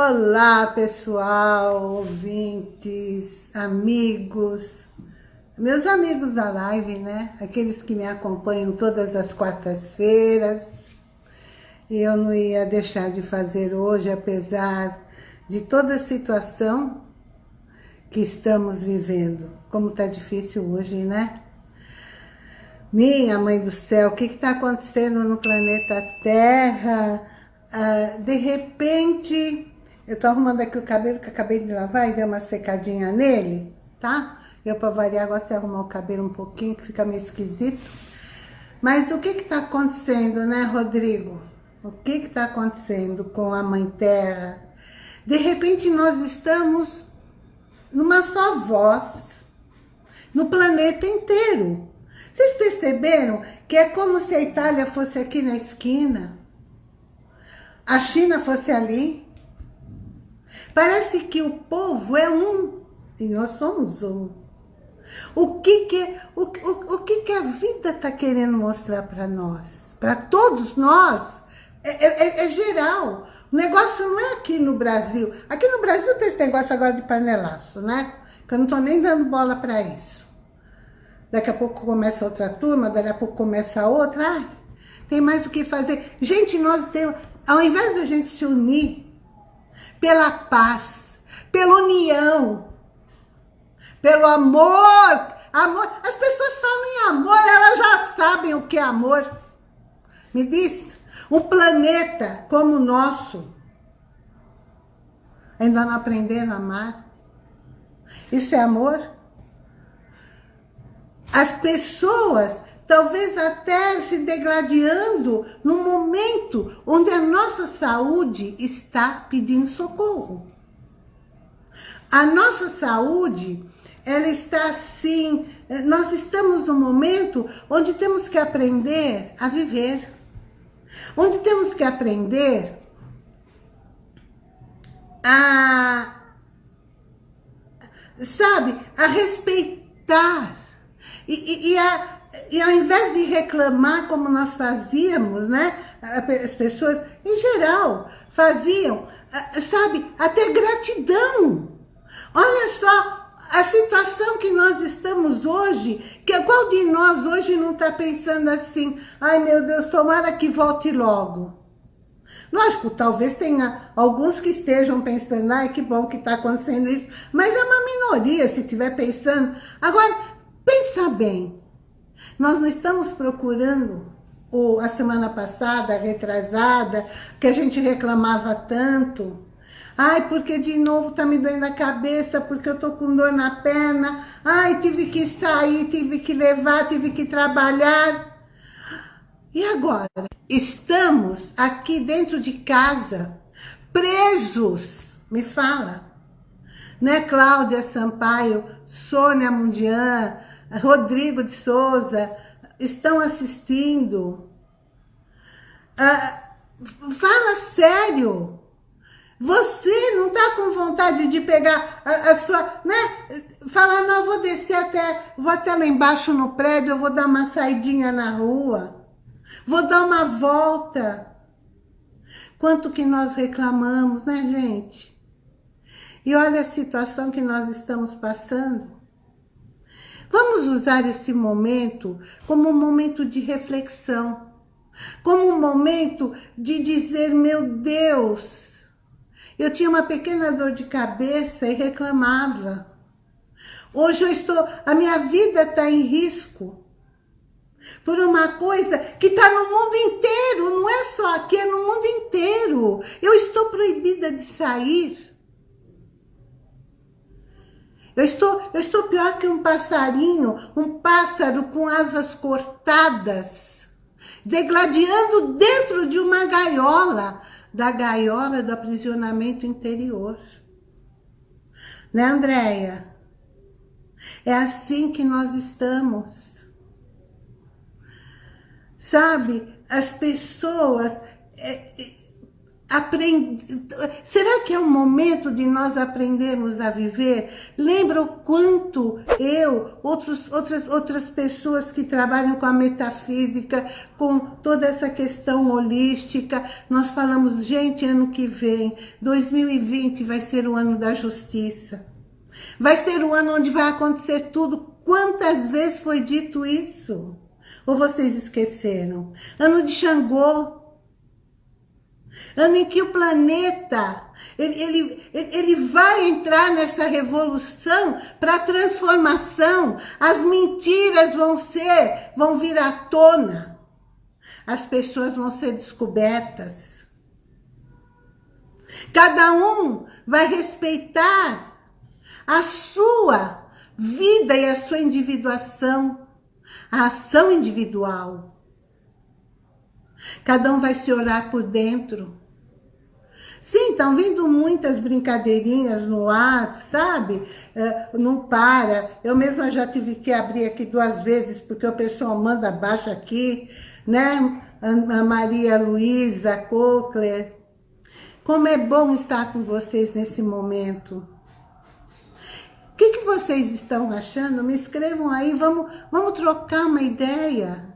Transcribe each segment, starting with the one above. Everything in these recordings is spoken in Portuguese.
Olá, pessoal, ouvintes, amigos, meus amigos da live, né? Aqueles que me acompanham todas as quartas-feiras. Eu não ia deixar de fazer hoje, apesar de toda a situação que estamos vivendo. Como tá difícil hoje, né? Minha mãe do céu, o que está acontecendo no planeta Terra? Ah, de repente, eu tô arrumando aqui o cabelo que acabei de lavar e dei uma secadinha nele, tá? Eu, para variar, gosto de arrumar o cabelo um pouquinho, que fica meio esquisito. Mas o que que tá acontecendo, né, Rodrigo? O que que tá acontecendo com a Mãe Terra? De repente, nós estamos numa só voz, no planeta inteiro. Vocês perceberam que é como se a Itália fosse aqui na esquina, a China fosse ali. Parece que o povo é um e nós somos um. O que que, o, o, o que, que a vida está querendo mostrar para nós? Para todos nós? É, é, é, é, geral. O negócio não é aqui no Brasil. Aqui no Brasil tem esse negócio agora de panelaço, né? Que eu não estou nem dando bola para isso. Daqui a pouco começa outra turma, daqui a pouco começa outra. Ai, tem mais o que fazer. Gente, nós temos... Ao invés da gente se unir pela paz, pela união, pelo amor, amor. As pessoas falam em amor, elas já sabem o que é amor. Me diz, um planeta como o nosso, ainda não aprenderam a amar? Isso é amor? As pessoas talvez até se degladiando no momento onde a nossa saúde está pedindo socorro. A nossa saúde, ela está assim, nós estamos no momento onde temos que aprender a viver. Onde temos que aprender a, sabe, a respeitar e, e, e, a, e ao invés de reclamar como nós fazíamos, né? As pessoas, em geral, faziam, sabe, até gratidão. Olha só a situação que nós estamos hoje, que qual de nós hoje não está pensando assim, ai meu Deus, tomara que volte logo. Lógico, talvez tenha alguns que estejam pensando, ai que bom que está acontecendo isso, mas é uma minoria se estiver pensando. Agora, Pensa bem, nós não estamos procurando o, a semana passada, retrasada, que a gente reclamava tanto. Ai, porque de novo tá me doendo a cabeça, porque eu tô com dor na perna. Ai, tive que sair, tive que levar, tive que trabalhar. E agora? Estamos aqui dentro de casa, presos. Me fala. Né, Cláudia Sampaio, Sônia Mundian, Rodrigo de Souza, estão assistindo. Ah, fala sério. Você não está com vontade de pegar a, a, sua, né? Falar, não, vou descer até, vou até lá embaixo no prédio, eu vou dar uma saidinha na rua. Vou dar uma volta. Quanto que nós reclamamos, né, gente? E olha a situação que nós estamos passando. Vamos usar esse momento como um momento de reflexão, como um momento de dizer, meu Deus, eu tinha uma pequena dor de cabeça e reclamava. Hoje eu estou, a minha vida está em risco por uma coisa que está no mundo inteiro, não é só aqui, é no mundo inteiro. Eu estou proibida de sair. Eu estou, eu estou pior que um passarinho, um pássaro com asas cortadas, degladiando dentro de uma gaiola, da gaiola do aprisionamento interior. Né, Andréia? É assim que nós estamos. Sabe, as pessoas... Aprend... Será que é o momento de nós aprendermos a viver? Lembra o quanto eu, outros, outras, outras pessoas que trabalham com a metafísica, com toda essa questão holística, nós falamos, gente, ano que vem, 2020 vai ser o ano da justiça. Vai ser o ano onde vai acontecer tudo. Quantas vezes foi dito isso? Ou vocês esqueceram? Ano de Xangô, ano em que o planeta ele, ele, ele vai entrar nessa revolução para transformação. As mentiras vão ser, vão vir à tona. As pessoas vão ser descobertas. Cada um vai respeitar a sua vida e a sua individuação, a ação individual. Cada um vai se olhar por dentro. Sim, estão vindo muitas brincadeirinhas no ar, sabe? É, não para. Eu mesma já tive que abrir aqui duas vezes, porque o pessoal manda abaixo aqui, né? A Maria Luísa Cochler. Como é bom estar com vocês nesse momento. O que, que vocês estão achando? Me escrevam aí, vamos, vamos trocar uma ideia.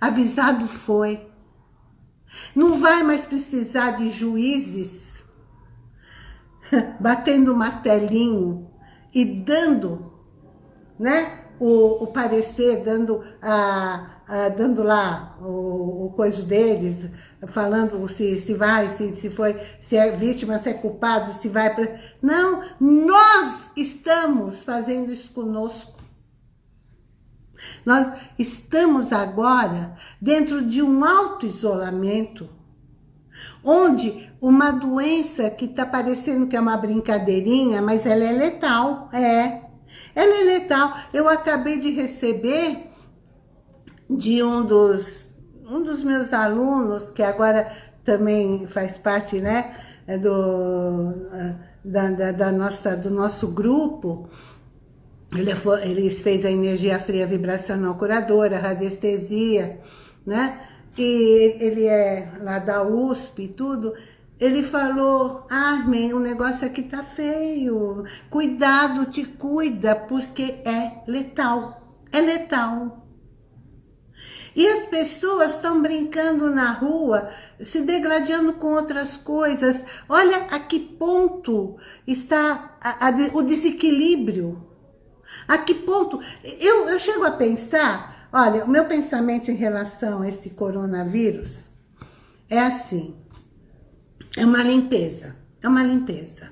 Avisado foi. Não vai mais precisar de juízes batendo martelinho e dando né, o, o parecer, dando, a, a, dando lá o, o coisa deles, falando se, se vai, se, se foi, se é vítima, se é culpado, se vai para... Não, nós estamos fazendo isso conosco. Nós estamos agora dentro de um auto-isolamento, onde uma doença que está parecendo que é uma brincadeirinha, mas ela é letal, é. Ela é letal. Eu acabei de receber de um dos, um dos meus alunos, que agora também faz parte, né, do, da, da, da nossa, do nosso grupo, ele, foi, fez a energia fria vibracional curadora, radiestesia, né? E ele é lá da USP e tudo. Ele falou, Armin, o negócio aqui tá feio. Cuidado, te cuida, porque é letal. É letal. E as pessoas estão brincando na rua, se degladiando com outras coisas. Olha a que ponto está a, a, o desequilíbrio. A que ponto? Eu, eu chego a pensar, olha, o meu pensamento em relação a esse coronavírus é assim, é uma limpeza, é uma limpeza.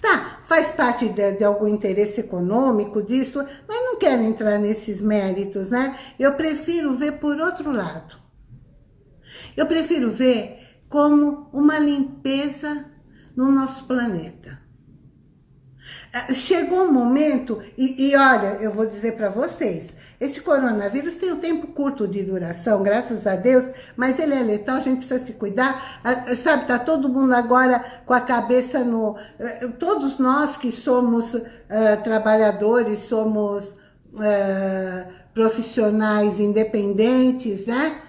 Tá, faz parte de, de, algum interesse econômico disso, mas não quero entrar nesses méritos, né? Eu prefiro ver por outro lado. Eu prefiro ver como uma limpeza no nosso planeta. Chegou um momento, e, e olha, eu vou dizer para vocês, esse coronavírus tem um tempo curto de duração, graças a Deus, mas ele é letal, a gente precisa se cuidar. Sabe, tá todo mundo agora com a cabeça no... Eh, todos nós que somos uh, trabalhadores, somos uh, profissionais independentes, né?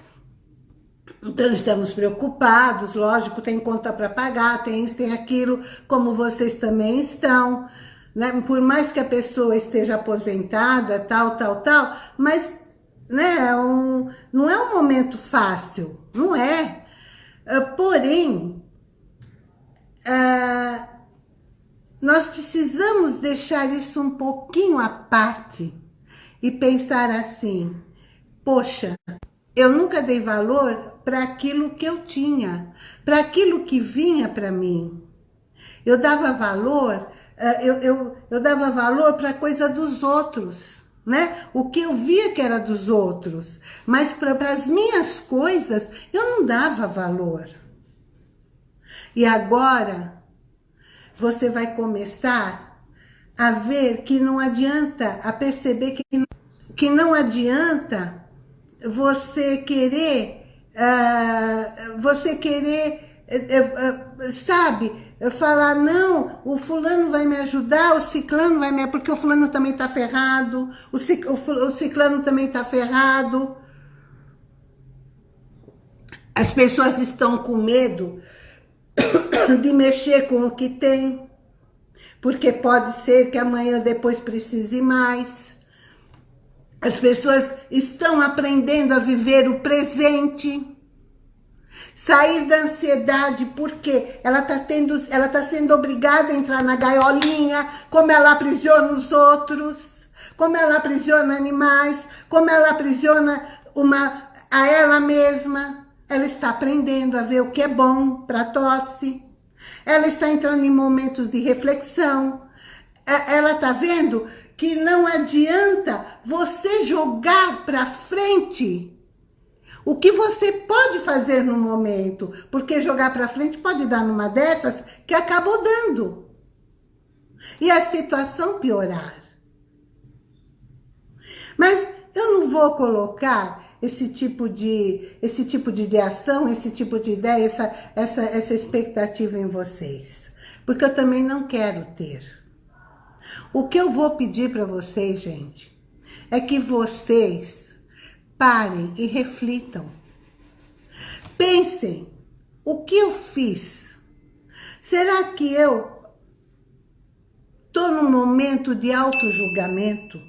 Então, estamos preocupados, lógico, tem conta para pagar, tem isso, tem aquilo, como vocês também estão né? Por mais que a pessoa esteja aposentada, tal, tal, tal, mas né, é um, não é um momento fácil, não é. Uh, porém, uh, nós precisamos deixar isso um pouquinho à parte e pensar assim, poxa, eu nunca dei valor para aquilo que eu tinha, para aquilo que vinha para mim. Eu dava valor eu, eu, eu dava valor para coisa dos outros, né? O que eu via que era dos outros. Mas para as minhas coisas, eu não dava valor. E agora, você vai começar a ver que não adianta, a perceber que, que não adianta você querer, uh, você querer, uh, uh, sabe, falar, não, o fulano vai me ajudar, o ciclano vai me... Porque o fulano também está ferrado, o, cic, o, o ciclano também está ferrado. As pessoas estão com medo de mexer com o que tem, porque pode ser que amanhã depois precise mais. As pessoas estão aprendendo a viver o presente. Sair da ansiedade, porque ela está tendo, ela tá sendo obrigada a entrar na gaiolinha, como ela aprisiona os outros, como ela aprisiona animais, como ela aprisiona uma, a ela mesma. Ela está aprendendo a ver o que é bom para tosse. Ela está entrando em momentos de reflexão. É, ela está vendo que não adianta você jogar para frente o que você pode fazer no momento, porque jogar para frente pode dar numa dessas que acabou dando. E a situação piorar. Mas eu não vou colocar esse tipo de, esse tipo de ação, esse tipo de ideia, essa, essa, essa expectativa em vocês. Porque eu também não quero ter. O que eu vou pedir para vocês, gente, é que vocês parem e reflitam. Pensem, o que eu fiz? Será que eu estou num momento de auto-julgamento?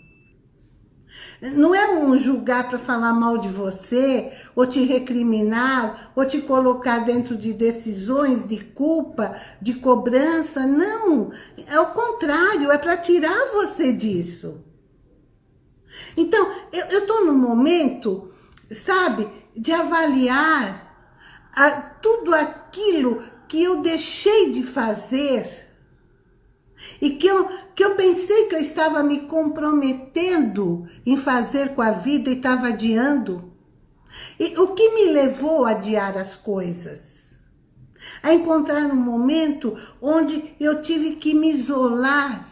Não é um julgar para falar mal de você, ou te recriminar, ou te colocar dentro de decisões de culpa, de cobrança. Não, é o contrário, é para tirar você disso. Então, eu estou no momento, sabe, de avaliar a, tudo aquilo que eu deixei de fazer e que eu, que eu pensei que eu estava me comprometendo em fazer com a vida e estava adiando. E o que me levou a adiar as coisas? A encontrar um momento onde eu tive que me isolar,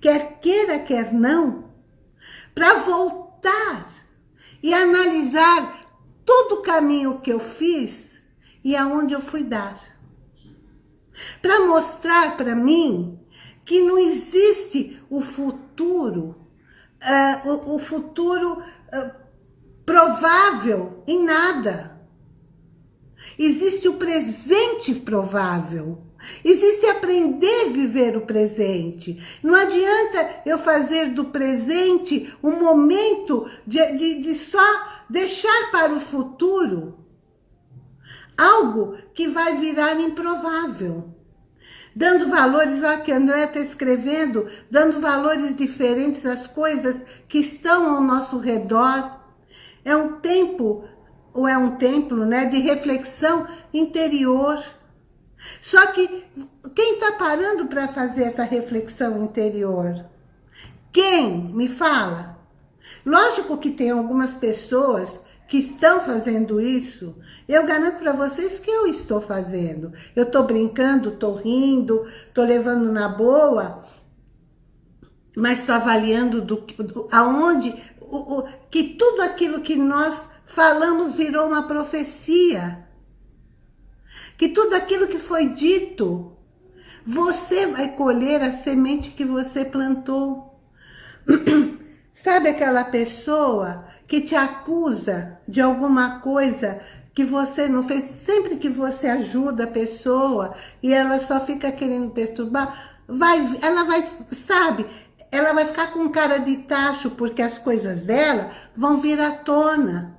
quer queira, quer não, para voltar e analisar todo o caminho que eu fiz e aonde eu fui dar para mostrar para mim que não existe o futuro, uh, o, o, futuro uh, provável em nada. Existe o presente provável. Existe aprender a viver o presente. Não adianta eu fazer do presente um momento de, de, de só deixar para o futuro algo que vai virar improvável. Dando valores, olha que André está escrevendo, dando valores diferentes às coisas que estão ao nosso redor. É um tempo, ou é um templo, né, de reflexão interior. Só que quem está parando para fazer essa reflexão interior? Quem? Me fala. Lógico que tem algumas pessoas que estão fazendo isso, eu garanto para vocês que eu estou fazendo. Eu estou brincando, estou rindo, estou levando na boa, mas estou avaliando do, do, aonde, o, o, que tudo aquilo que nós falamos virou uma profecia. Que tudo aquilo que foi dito, você vai colher a semente que você plantou. Sabe aquela pessoa que te acusa de alguma coisa que você não fez, sempre que você ajuda a pessoa e ela só fica querendo perturbar, vai, ela vai, sabe, ela vai ficar com cara de tacho porque as coisas dela vão vir à tona.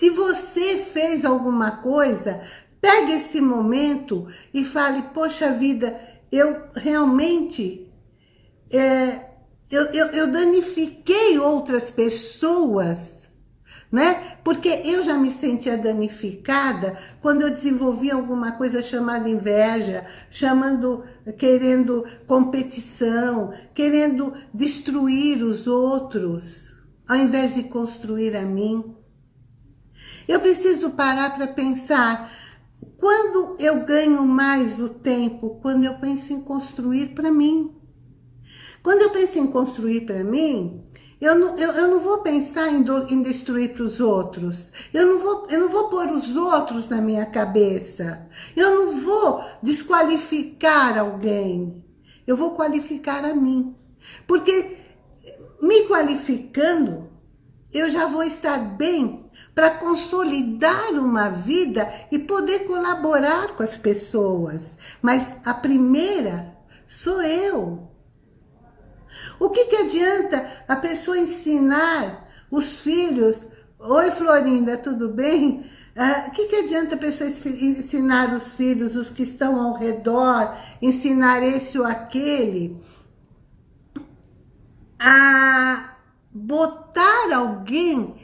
Se você fez alguma coisa, pegue esse momento e fale, poxa vida, eu realmente é, eu, eu, eu danifiquei outras pessoas, né? Porque eu já me sentia danificada quando eu desenvolvi alguma coisa chamada inveja, chamando, querendo competição, querendo destruir os outros, ao invés de construir a mim. Eu preciso parar para pensar, quando eu ganho mais o tempo? Quando eu penso em construir para mim. Quando eu penso em construir para mim, eu não, eu, eu não vou pensar em, do, em destruir para os outros. Eu não, vou, eu não vou pôr os outros na minha cabeça. Eu não vou desqualificar alguém. Eu vou qualificar a mim. Porque me qualificando, eu já vou estar bem para consolidar uma vida e poder colaborar com as pessoas. Mas a primeira sou eu. O que, que adianta a pessoa ensinar os filhos? Oi, Florinda, tudo bem? Ah, o que, que adianta a pessoa ensinar os filhos, os que estão ao redor, ensinar esse ou aquele, a botar alguém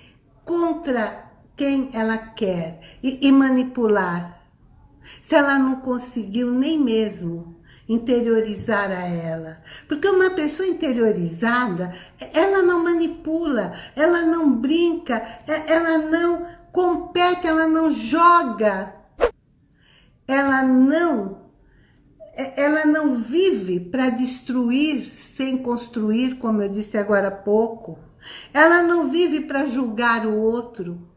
contra quem ela quer e, e manipular. Se ela não conseguiu nem mesmo interiorizar a ela. Porque uma pessoa interiorizada, ela não manipula, ela não brinca, ela não compete, ela não joga. Ela não ela não vive para destruir sem construir, como eu disse agora há pouco. Ela não vive para julgar o outro.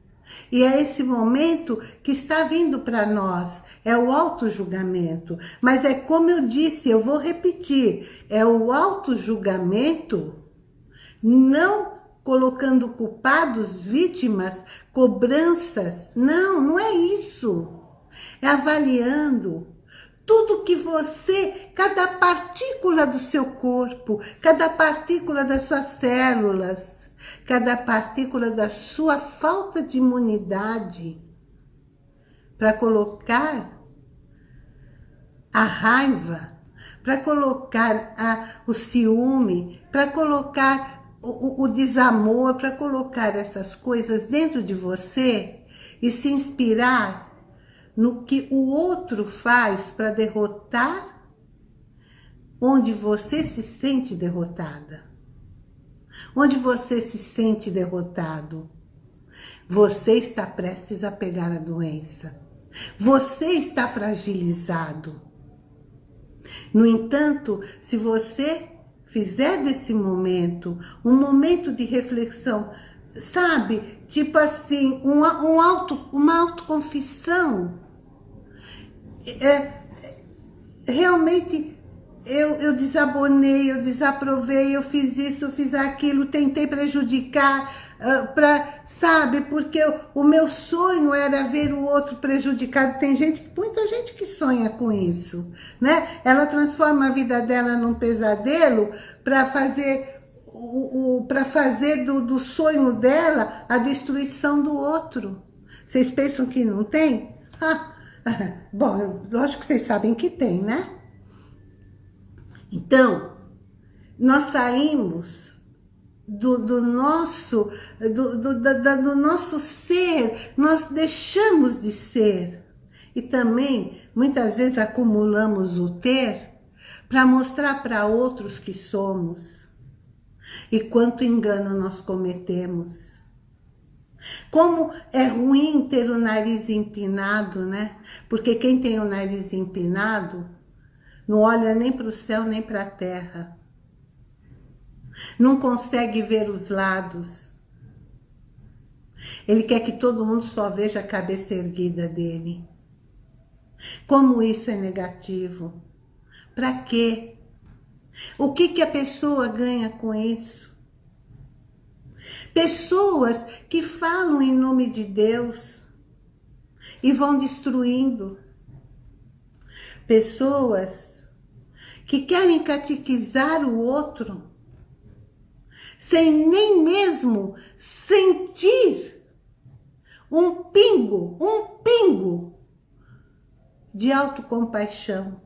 E é esse momento que está vindo para nós, é o auto-julgamento. Mas é como eu disse, eu vou repetir, é o auto-julgamento não colocando culpados, vítimas, cobranças. Não, não é isso. É avaliando tudo que você, cada partícula do seu corpo, cada partícula das suas células, cada partícula da sua falta de imunidade para colocar a raiva, para colocar a, o ciúme, para colocar o, o, o desamor, para colocar essas coisas dentro de você e se inspirar no que o outro faz para derrotar onde você se sente derrotada onde você se sente derrotado. Você está prestes a pegar a doença. Você está fragilizado. No entanto, se você fizer desse momento um momento de reflexão, sabe, tipo assim, um, um auto, uma autoconfissão, é, é realmente eu, eu desabonei, eu desaprovei, eu fiz isso, eu fiz aquilo, tentei prejudicar, uh, pra, sabe? Porque eu, o meu sonho era ver o outro prejudicado. Tem gente, muita gente que sonha com isso, né? Ela transforma a vida dela num pesadelo para fazer o, o para fazer do, do sonho dela a destruição do outro. Vocês pensam que não tem? Ah, bom, lógico que vocês sabem que tem, né? Então, nós saímos do, do nosso, do, do, do nosso ser, nós deixamos de ser. E também, muitas vezes, acumulamos o ter para mostrar para outros que somos. E quanto engano nós cometemos. Como é ruim ter o nariz empinado, né? Porque quem tem o nariz empinado não olha nem para o céu, nem para a terra. Não consegue ver os lados. Ele quer que todo mundo só veja a cabeça erguida dele. Como isso é negativo? Para quê? O que, que a pessoa ganha com isso? Pessoas que falam em nome de Deus e vão destruindo. Pessoas que querem catequizar o outro, sem nem mesmo sentir um pingo, um pingo de autocompaixão.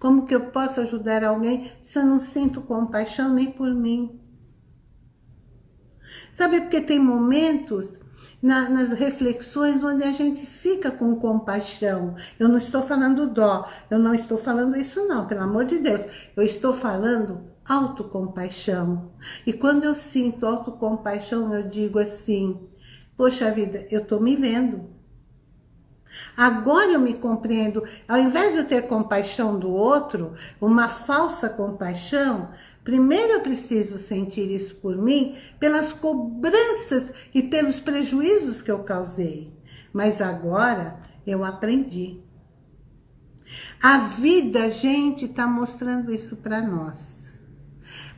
Como que eu posso ajudar alguém se eu não sinto compaixão nem por mim? Sabe, porque tem momentos na, nas reflexões onde a gente fica com compaixão. Eu não estou falando dó, eu não estou falando isso não, pelo amor de Deus. Eu estou falando autocompaixão. E quando eu sinto autocompaixão, eu digo assim, poxa vida, eu estou me vendo. Agora eu me compreendo. Ao invés de eu ter compaixão do outro, uma falsa compaixão, Primeiro eu preciso sentir isso por mim, pelas cobranças e pelos prejuízos que eu causei. Mas agora eu aprendi. A vida, gente, está mostrando isso para nós.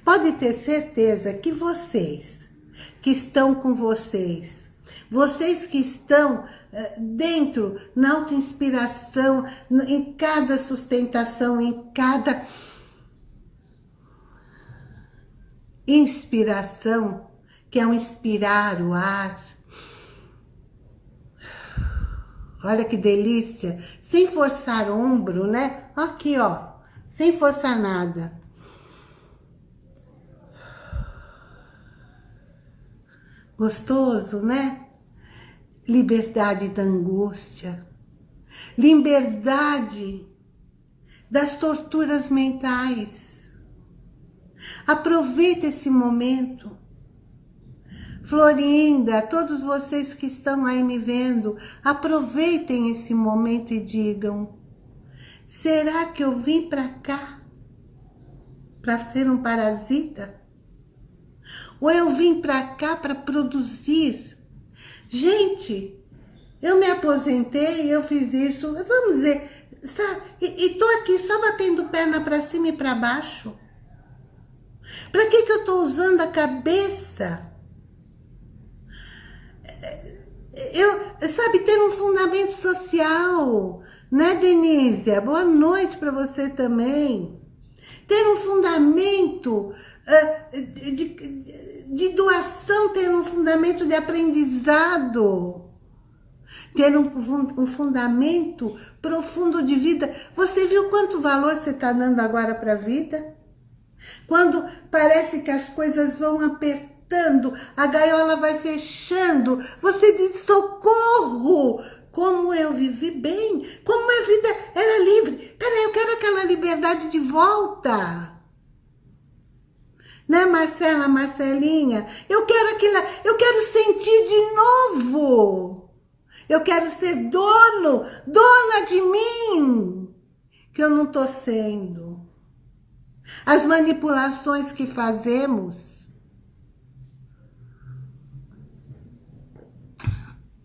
Pode ter certeza que vocês, que estão com vocês. Vocês que estão eh, dentro, na auto-inspiração, em cada sustentação, em cada inspiração, que é um inspirar o ar. Olha que delícia, sem forçar ombro, né? Aqui, ó, sem forçar nada. Gostoso, né? liberdade da angústia, liberdade das torturas mentais. Aproveita esse momento. Florinda, todos vocês que estão aí me vendo, aproveitem esse momento e digam, será que eu vim para cá para ser um parasita? Ou eu vim para cá para produzir Gente, eu me aposentei, eu fiz isso, vamos dizer, sabe? E, e tô aqui só batendo perna para cima e para baixo. Para que que eu tô usando a cabeça? Eu, sabe, ter um fundamento social, né, Denise? Boa noite para você também. Ter um fundamento uh, de, de de doação ter um fundamento de aprendizado, ter um, um fundamento profundo de vida. Você viu quanto valor você está dando agora para a vida? Quando parece que as coisas vão apertando, a gaiola vai fechando, você diz socorro, como eu vivi bem, como a vida era livre. Peraí, eu quero aquela liberdade de volta. Né, Marcela, Marcelinha? Eu quero aquilo, eu quero sentir de novo. Eu quero ser dono, dona de mim, que eu não estou sendo. As manipulações que fazemos,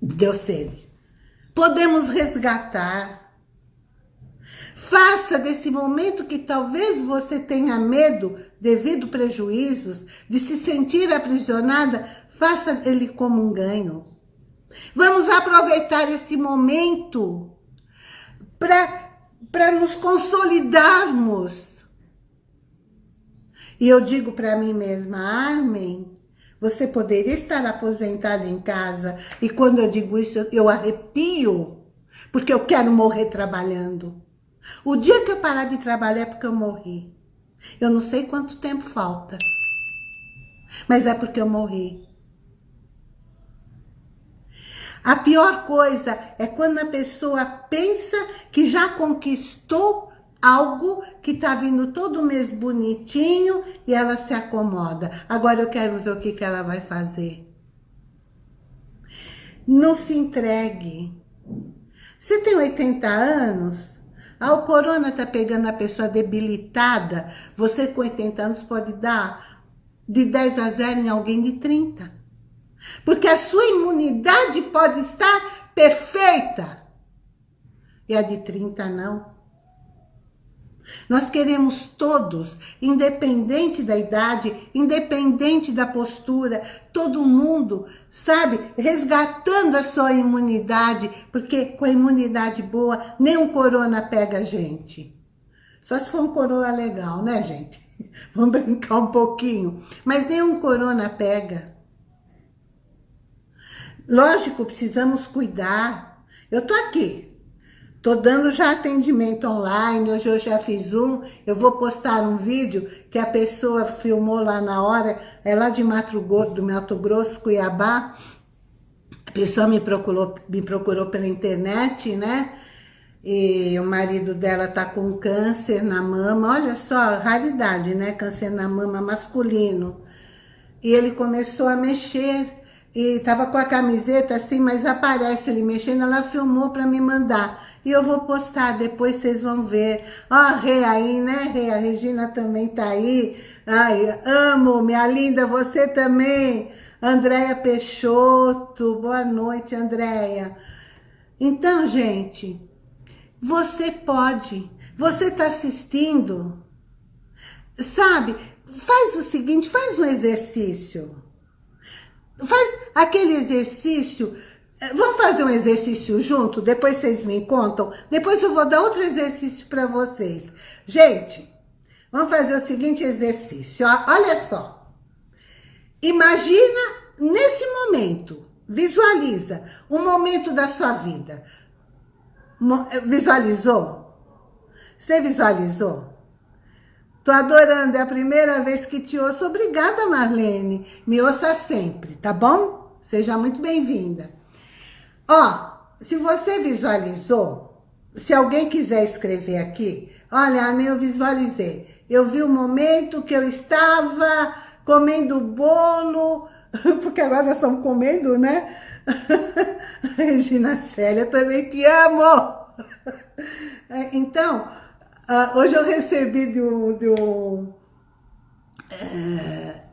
deu sede. Podemos resgatar, Faça desse momento que talvez você tenha medo, devido prejuízos, de se sentir aprisionada, faça ele como um ganho. Vamos aproveitar esse momento para nos consolidarmos. E eu digo para mim mesma, Armin, você poderia estar aposentada em casa. E quando eu digo isso, eu arrepio, porque eu quero morrer trabalhando. O dia que eu parar de trabalhar é porque eu morri. Eu não sei quanto tempo falta. Mas é porque eu morri. A pior coisa é quando a pessoa pensa que já conquistou algo que está vindo todo mês bonitinho e ela se acomoda. Agora eu quero ver o que, que ela vai fazer. Não se entregue. Você tem 80 anos? Ah, o corona está pegando a pessoa debilitada. Você com 80 anos pode dar de 10 a 0 em alguém de 30. Porque a sua imunidade pode estar perfeita. E a de 30 não. Nós queremos todos, independente da idade, independente da postura, todo mundo, sabe, resgatando a sua imunidade, porque com a imunidade boa, nem um corona pega a gente. Só se for um corona legal, né, gente? Vamos brincar um pouquinho. Mas nenhum corona pega. Lógico, precisamos cuidar. Eu tô aqui, Tô dando já atendimento online, hoje eu já fiz um, eu vou postar um vídeo que a pessoa filmou lá na hora, é lá de Mato Grosso, do Mato Grosso, Cuiabá. A pessoa me procurou, me procurou pela internet, né? E o marido dela tá com câncer na mama, olha só, raridade, né? Câncer na mama masculino. E ele começou a mexer, e tava com a camiseta assim, mas aparece ele mexendo, ela filmou para me mandar. E eu vou postar, depois vocês vão ver. Ó, a Rê aí, né, Rê? A Regina também tá aí. Ai, amo, minha linda, você também. Andréia Peixoto, boa noite, Andréia. Então, gente, você pode, você tá assistindo, sabe? Faz o seguinte, faz um exercício. Faz aquele exercício Vamos fazer um exercício junto? Depois vocês me contam. Depois eu vou dar outro exercício para vocês. Gente, vamos fazer o seguinte exercício. Olha só. Imagina nesse momento, visualiza um momento da sua vida. Eh, visualizou? Você visualizou? Tô adorando, é a primeira vez que te ouço. Obrigada, Marlene. Me ouça sempre, tá bom? Seja muito bem-vinda. Ó, se você visualizou, se alguém quiser escrever aqui, olha, Ana, eu visualizei. Eu vi o momento que eu estava comendo bolo, porque agora nós estamos comendo, né? Regina Célia, também te amo! É, então, uh, hoje eu recebi de um, de um é,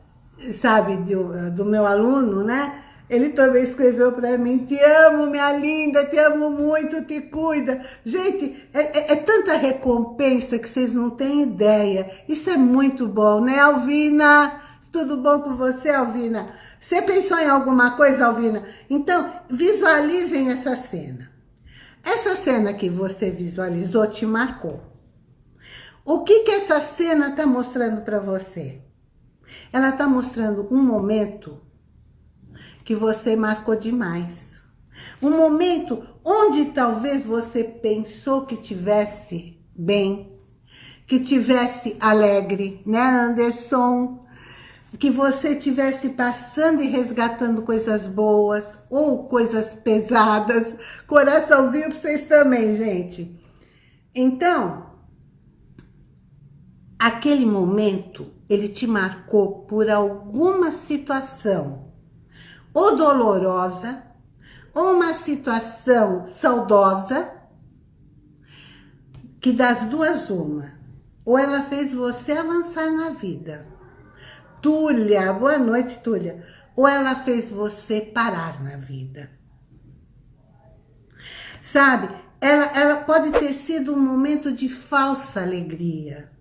sabe, de, do meu aluno, né? Ele também escreveu para mim, te amo, minha linda, te amo muito, te cuida. Gente, é, é, é, tanta recompensa que vocês não têm ideia. Isso é muito bom, né, Alvina? Tudo bom com você, Alvina? Você pensou em alguma coisa, Alvina? Então, visualizem essa cena. Essa cena que você visualizou te marcou. O que, que essa cena está mostrando para você? Ela está mostrando um momento que você marcou demais. Um momento onde talvez você pensou que tivesse bem, que tivesse alegre, né, Anderson? Que você tivesse passando e resgatando coisas boas ou coisas pesadas. Coraçãozinho para vocês também, gente. Então, aquele momento, ele te marcou por alguma situação ou dolorosa, ou uma situação saudosa, que das duas uma, ou ela fez você avançar na vida. Túlia, boa noite, Túlia. Ou ela fez você parar na vida. Sabe, ela, ela pode ter sido um momento de falsa alegria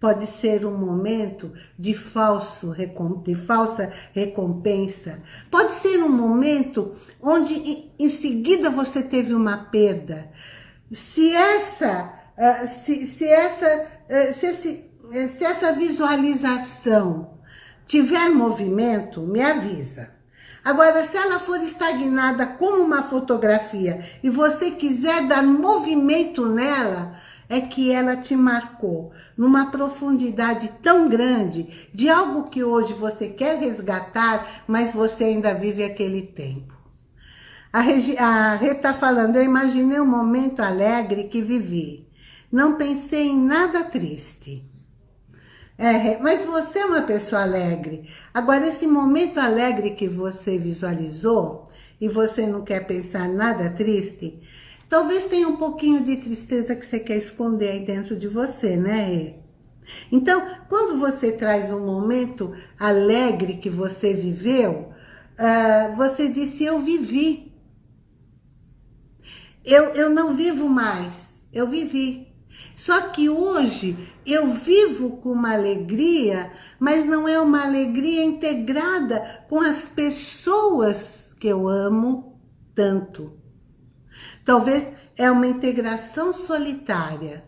pode ser um momento de, falso, de falsa recompensa. Pode ser um momento onde em seguida você teve uma perda. Se essa, ah, se, se essa, ah, se, esse, se essa visualização tiver movimento, me avisa. Agora, se ela for estagnada como uma fotografia e você quiser dar movimento nela, é que ela te marcou numa profundidade tão grande de algo que hoje você quer resgatar, mas você ainda vive aquele tempo. A, a Rê está falando, eu imaginei um momento alegre que vivi. Não pensei em nada triste. É, mas você é uma pessoa alegre. Agora, esse momento alegre que você visualizou e você não quer pensar nada triste, Talvez tenha um pouquinho de tristeza que você quer esconder aí dentro de você, né? Então, quando você traz um momento alegre que você viveu, uh, você disse, eu vivi. Eu, eu não vivo mais, eu vivi. Só que hoje eu vivo com uma alegria, mas não é uma alegria integrada com as pessoas que eu amo tanto. Talvez é uma integração solitária,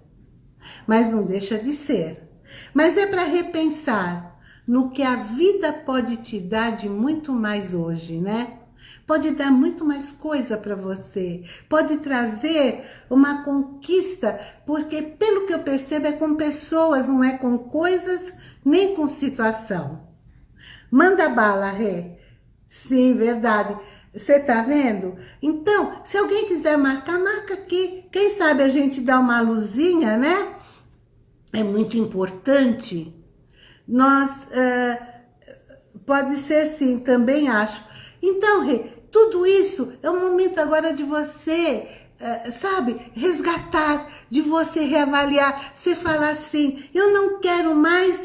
mas não deixa de ser. Mas é para repensar no que a vida pode te dar de muito mais hoje, né? Pode dar muito mais coisa para você, pode trazer uma conquista, porque pelo que eu percebo é com pessoas, não é com coisas, nem com situação. Manda bala, Rê. Sim, verdade. Você tá vendo? Então, se alguém quiser marcar, marca aqui. Quem sabe a gente dá uma luzinha, né? É muito importante. Nós, uh, pode ser sim, também acho. Então, Rê, tudo isso é o momento agora de você, uh, sabe, resgatar, de você reavaliar, você falar assim, eu não quero mais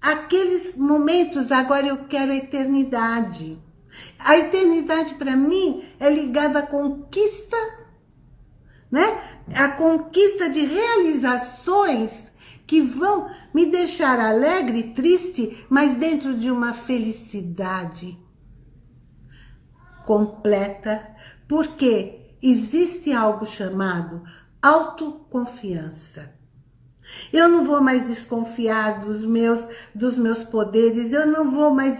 aqueles momentos, agora eu quero a eternidade. A eternidade para mim é ligada à conquista, né? A conquista de realizações que vão me deixar alegre, triste, mas dentro de uma felicidade. completa, porque existe algo chamado autoconfiança. Eu não vou mais desconfiar dos meus, dos meus poderes, eu não vou mais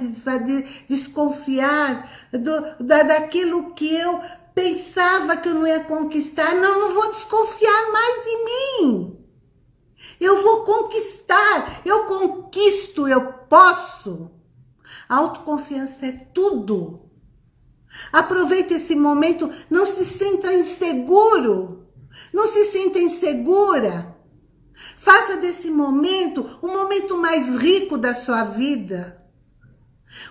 desconfiar do, da, daquilo que eu pensava que eu não ia conquistar. Não, não vou desconfiar mais de mim. Eu vou conquistar, eu conquisto, eu posso. A autoconfiança é tudo. Aproveite esse momento, não se sinta inseguro, não se sinta insegura. Faça desse momento o momento mais rico da sua vida.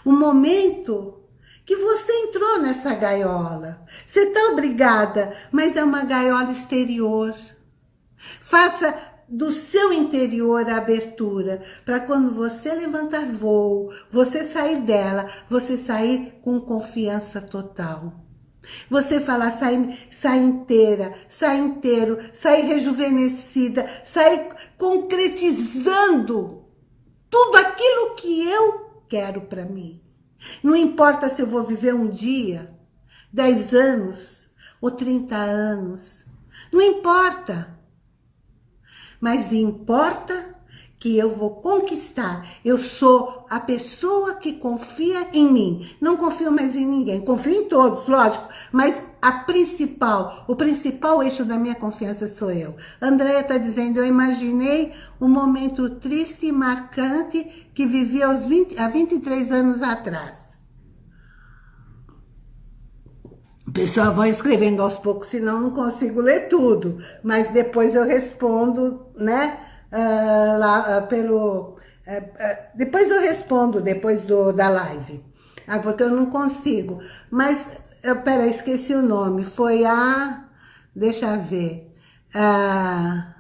O momento que você entrou nessa gaiola. Você está obrigada, mas é uma gaiola exterior. Faça do seu interior a abertura, para quando você levantar voo, você sair dela, você sair com confiança total. Você falar, sai, sai inteira, sai inteiro, sai rejuvenescida, sai concretizando tudo aquilo que eu quero para mim. Não importa se eu vou viver um dia, 10 anos ou 30 anos. Não importa. Mas importa que eu vou conquistar. Eu sou a pessoa que confia em mim. Não confio mais em ninguém. Confio em todos, lógico. Mas a principal, o principal eixo da minha confiança sou eu. Andréia está dizendo, eu imaginei um momento triste e marcante que vivi aos 20, há 23 anos atrás. Pessoal, vão escrevendo aos poucos, senão não consigo ler tudo. Mas depois eu respondo, né? Uh, lá uh, pelo... Uh, depois eu respondo, depois do, da live. Ah, porque eu não consigo. Mas, uh, peraí, esqueci o nome. Foi a... Deixa eu ver. A...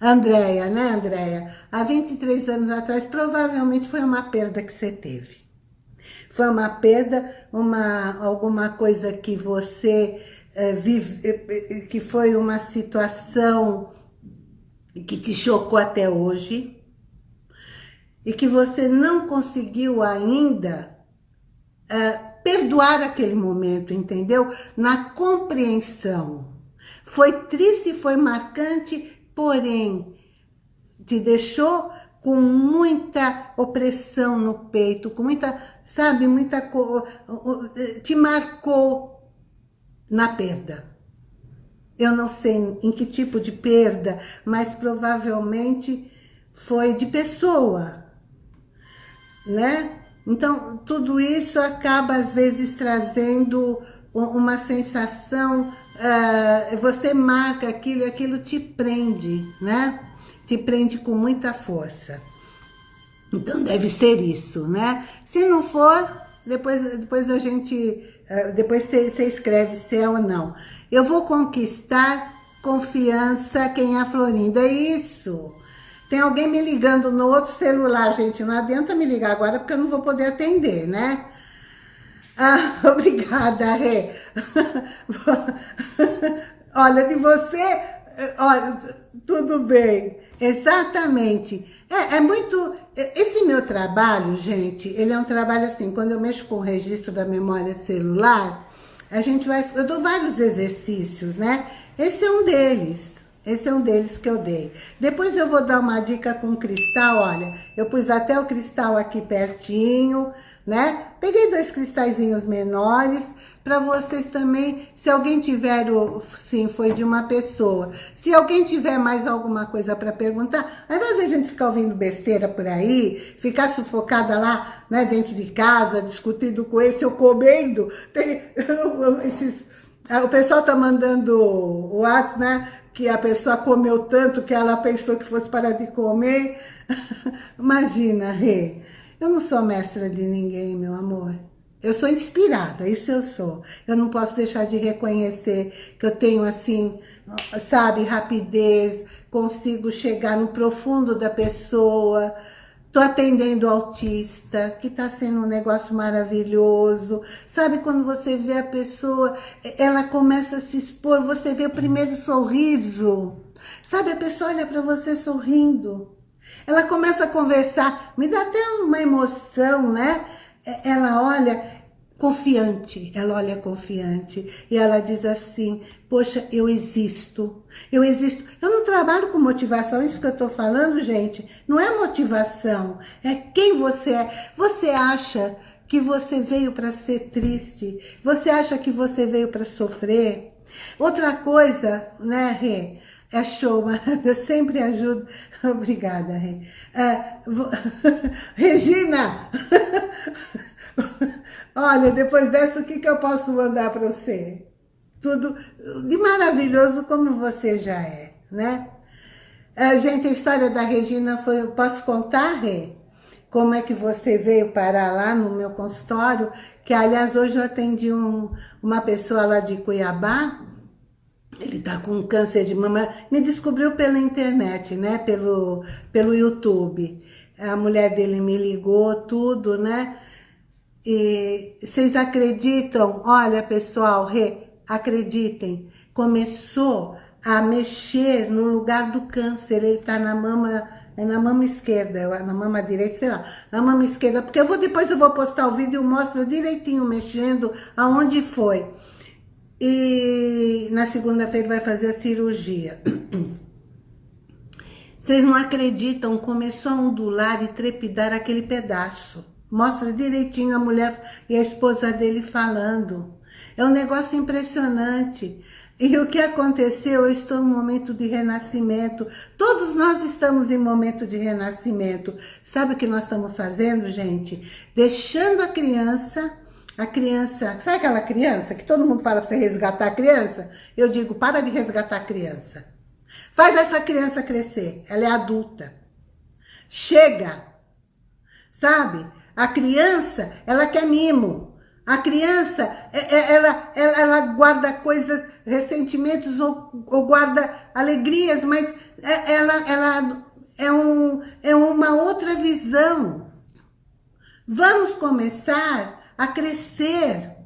Andréia, né, Andréia? Há 23 anos atrás, provavelmente foi uma perda que você teve. Foi uma perda, uma, alguma coisa que você vive, que foi uma situação que te chocou até hoje e que você não conseguiu ainda uh, perdoar aquele momento, entendeu? Na compreensão. Foi triste, foi marcante, porém, te deixou com muita opressão no peito, com muita, sabe, muita... te marcou na perda. Eu não sei em que tipo de perda, mas provavelmente foi de pessoa, né? Então, tudo isso acaba, às vezes, trazendo uma sensação, uh, você marca aquilo e aquilo te prende, né? Te prende com muita força. Então, deve ser isso, né? Se não for, depois, depois a gente, depois você, você escreve se é ou não. Eu vou conquistar confiança quem é a Florinda. É isso. Tem alguém me ligando no outro celular, gente. Não adianta me ligar agora porque eu não vou poder atender, né? Ah, obrigada, Rê. olha, de você... Olha, tudo bem. Exatamente. É, é muito... Esse meu trabalho, gente, ele é um trabalho assim, quando eu mexo com o registro da memória celular, a gente vai... Eu dou vários exercícios, né? Esse é um deles. Esse é um deles que eu dei. Depois eu vou dar uma dica com cristal, olha. Eu pus até o cristal aqui pertinho, né? Peguei dois cristalzinhos menores para vocês também, se alguém tiver, o, sim, foi de uma pessoa. Se alguém tiver mais alguma coisa para perguntar, ao invés a gente ficar ouvindo besteira por aí, ficar sufocada lá, né, dentro de casa, discutindo com esse ou comendo, tem esses... O pessoal tá mandando o WhatsApp, né? Que a pessoa comeu tanto que ela pensou que fosse parar de comer. Imagina, Rê. Eu não sou mestra de ninguém, meu amor. Eu sou inspirada, isso eu sou. Eu não posso deixar de reconhecer que eu tenho, assim, sabe, rapidez, consigo chegar no profundo da pessoa. Tô atendendo autista, que tá sendo um negócio maravilhoso. Sabe quando você vê a pessoa, ela começa a se expor, você vê o primeiro sorriso. Sabe, a pessoa olha para você sorrindo. Ela começa a conversar, me dá até uma emoção, né? Ela olha, confiante, ela olha confiante e ela diz assim, poxa, eu existo, eu existo. Eu não trabalho com motivação, isso que eu estou falando, gente, não é motivação, é quem você é. Você acha que você veio para ser triste? Você acha que você veio para sofrer? Outra coisa, né, Rê? É show, eu sempre ajudo. Obrigada, Rê. Uh, Regina! Olha, depois dessa, o que, que eu posso mandar para você? Tudo de maravilhoso como você já é, né? Uh, gente, a história da Regina foi... Posso contar, Rê? Como é que você veio parar lá no meu consultório? Que, aliás, hoje eu atendi um, uma pessoa lá de Cuiabá, ele tá com câncer de mama, me descobriu pela internet, né, pelo, pelo YouTube. A mulher dele me ligou, tudo, né, e vocês acreditam, olha pessoal, re, acreditem, começou a mexer no lugar do câncer, ele tá na mama, é na mama esquerda, na mama direita, sei lá, na mama esquerda, porque eu vou, depois eu vou postar o vídeo e mostro direitinho mexendo aonde foi e na segunda-feira vai fazer a cirurgia. Vocês não acreditam, começou a ondular e trepidar aquele pedaço. Mostra direitinho a mulher e a esposa dele falando. É um negócio impressionante. E o que aconteceu? Eu estou em momento de renascimento. Todos nós estamos em momento de renascimento. Sabe o que nós estamos fazendo, gente? Deixando a criança a criança, sabe aquela criança que todo mundo fala para você resgatar a criança? Eu digo, para de resgatar a criança. Faz essa criança crescer, ela é adulta. Chega, sabe? A criança, ela quer mimo. A criança, é, é, ela, ela, ela guarda coisas, ressentimentos ou, ou guarda alegrias, mas é, ela, ela é, um, é uma outra visão. Vamos começar a crescer.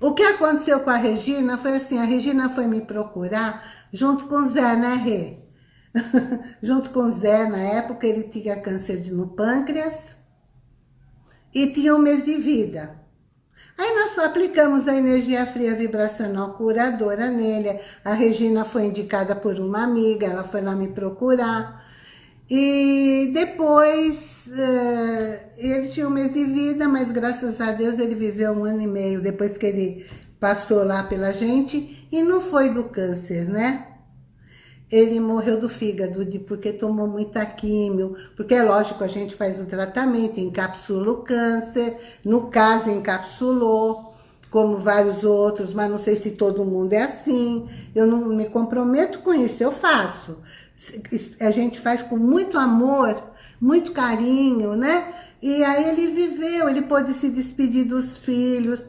O que aconteceu com a Regina foi assim, a Regina foi me procurar junto com o Zé, né, Rê? junto com o Zé, na época, ele tinha câncer no pâncreas e tinha um mês de vida. Aí nós aplicamos a energia fria vibracional curadora nele. A Regina foi indicada por uma amiga, ela foi lá me procurar. E depois, uh, ele tinha um mês de vida, mas graças a Deus ele viveu um ano e meio depois que ele passou lá pela gente. E não foi do câncer, né? Ele morreu do fígado, de, porque tomou muita químio, porque é lógico, a gente faz o tratamento, encapsula o câncer, no caso encapsulou, como vários outros, mas não sei se todo mundo é assim, eu não me comprometo com isso, eu faço a gente faz com muito amor, muito carinho, né? E aí ele viveu, ele pôde se despedir dos filhos,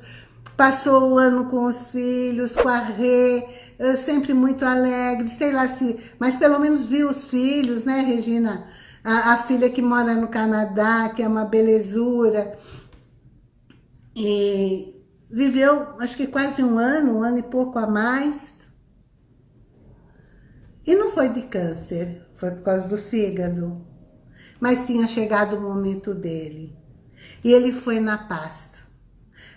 passou o ano com os filhos, com a Rê, eh, sempre muito alegre, sei lá se... Mas pelo menos viu os filhos, né, Regina? A, a filha que mora no Canadá, que é uma belezura. E viveu, acho que quase um ano, um ano e pouco a mais. E não foi de câncer, foi por causa do fígado. Mas tinha chegado o momento dele. E ele foi na paz.